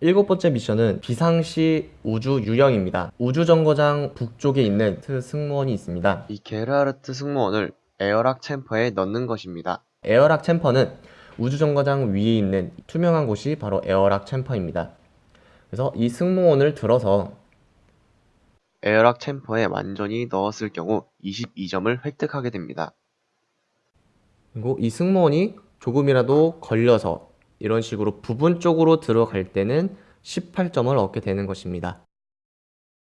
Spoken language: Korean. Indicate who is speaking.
Speaker 1: 일곱 번째 미션은 비상시 우주 유영입니다. 우주정거장 북쪽에 있는 트 승무원이 있습니다.
Speaker 2: 이 게르하르트 승무원을 airlock chamber에 넣는 것입니다.
Speaker 1: airlock chamber는 우주정거장 위에 있는 투명한 곳이 바로 airlock chamber입니다. 그래서 이 승무원을 들어서
Speaker 2: airlock chamber에 완전히 넣었을 경우 22점을 획득하게 됩니다.
Speaker 1: 그리고 이 승무원이 조금이라도 걸려서 이런 식으로 부분 쪽으로 들어갈 때는 18점을 얻게 되는 것입니다.